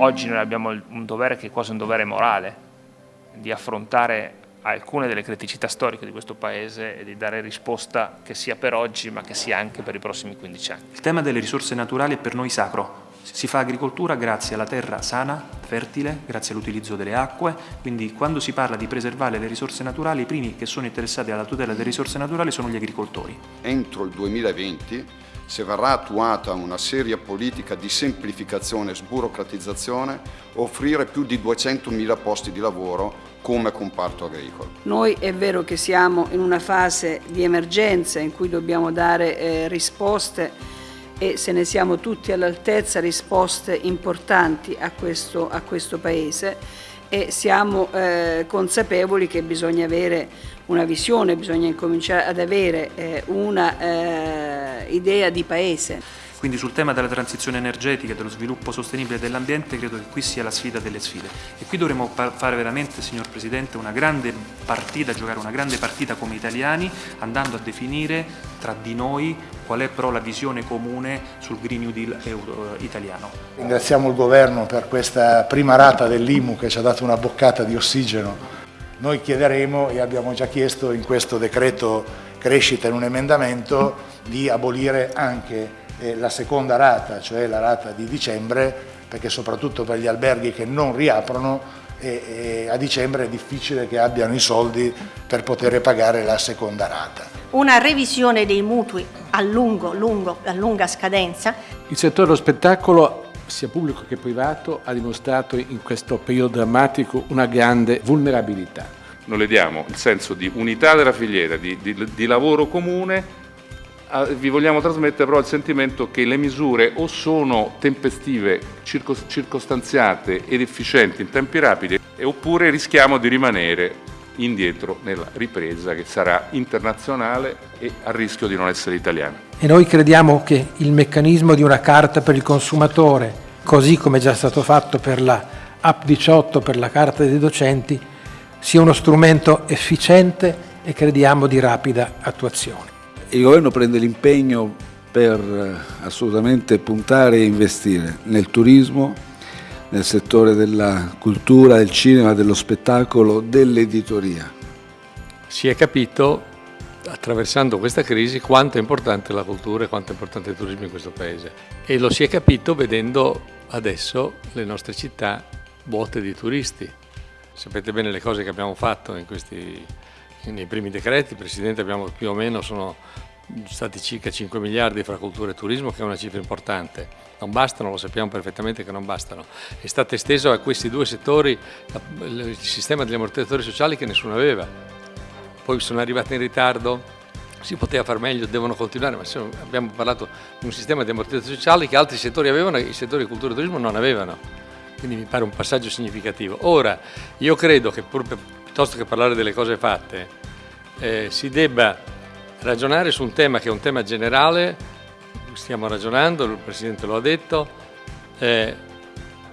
Oggi noi abbiamo un dovere che è quasi un dovere morale, di affrontare alcune delle criticità storiche di questo Paese e di dare risposta che sia per oggi ma che sia anche per i prossimi 15 anni. Il tema delle risorse naturali è per noi sacro. Si fa agricoltura grazie alla terra sana, fertile, grazie all'utilizzo delle acque, quindi quando si parla di preservare le risorse naturali i primi che sono interessati alla tutela delle risorse naturali sono gli agricoltori. Entro il 2020 se verrà attuata una seria politica di semplificazione e sburocratizzazione, offrire più di 200.000 posti di lavoro come comparto agricolo. Noi è vero che siamo in una fase di emergenza in cui dobbiamo dare eh, risposte e se ne siamo tutti all'altezza risposte importanti a questo, a questo Paese e siamo eh, consapevoli che bisogna avere una visione, bisogna incominciare ad avere eh, una eh, idea di paese. Quindi sul tema della transizione energetica dello sviluppo sostenibile dell'ambiente credo che qui sia la sfida delle sfide. E qui dovremo fare veramente, signor Presidente, una grande partita, giocare una grande partita come italiani, andando a definire tra di noi qual è però la visione comune sul Green New Deal eh, italiano. Ringraziamo il Governo per questa prima rata dell'IMU che ci ha dato una boccata di ossigeno. Noi chiederemo e abbiamo già chiesto in questo decreto crescita in un emendamento di abolire anche la seconda rata, cioè la rata di dicembre, perché soprattutto per gli alberghi che non riaprono e, e a dicembre è difficile che abbiano i soldi per poter pagare la seconda rata. Una revisione dei mutui a, lungo, lungo, a lunga scadenza. Il settore dello spettacolo sia pubblico che privato, ha dimostrato in questo periodo drammatico una grande vulnerabilità. Noi le diamo il senso di unità della filiera, di, di, di lavoro comune vi vogliamo trasmettere però il sentimento che le misure o sono tempestive, circostanziate ed efficienti in tempi rapidi oppure rischiamo di rimanere indietro nella ripresa che sarà internazionale e a rischio di non essere italiana. E noi crediamo che il meccanismo di una carta per il consumatore, così come è già stato fatto per la App 18, per la carta dei docenti, sia uno strumento efficiente e crediamo di rapida attuazione il governo prende l'impegno per eh, assolutamente puntare e investire nel turismo, nel settore della cultura, del cinema, dello spettacolo, dell'editoria. Si è capito, attraversando questa crisi, quanto è importante la cultura e quanto è importante il turismo in questo Paese. E lo si è capito vedendo adesso le nostre città vuote di turisti. Sapete bene le cose che abbiamo fatto in questi nei primi decreti, Presidente, abbiamo più o meno sono stati circa 5 miliardi fra cultura e turismo, che è una cifra importante. Non bastano, lo sappiamo perfettamente che non bastano. È stato esteso a questi due settori il sistema degli ammortizzatori sociali che nessuno aveva. Poi sono arrivati in ritardo, si poteva far meglio, devono continuare, ma abbiamo parlato di un sistema di ammortizzatori sociali che altri settori avevano e i settori di cultura e turismo non avevano. Quindi mi pare un passaggio significativo. Ora, io credo che pur, piuttosto che parlare delle cose fatte, eh, si debba ragionare su un tema che è un tema generale, stiamo ragionando, il Presidente lo ha detto, eh,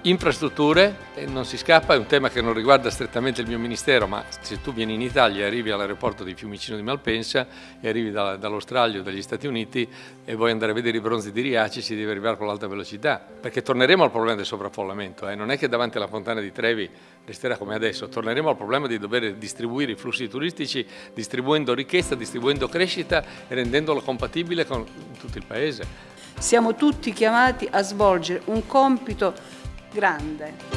Infrastrutture, non si scappa, è un tema che non riguarda strettamente il mio ministero, ma se tu vieni in Italia e arrivi all'aeroporto di Fiumicino di Malpensa e arrivi da, dall'Australia o dagli Stati Uniti e vuoi andare a vedere i bronzi di Riaci, si deve arrivare con l'alta velocità, perché torneremo al problema del sovraffollamento, eh? non è che davanti alla fontana di Trevi resterà come adesso, torneremo al problema di dover distribuire i flussi turistici distribuendo ricchezza, distribuendo crescita e rendendolo compatibile con tutto il Paese. Siamo tutti chiamati a svolgere un compito grande.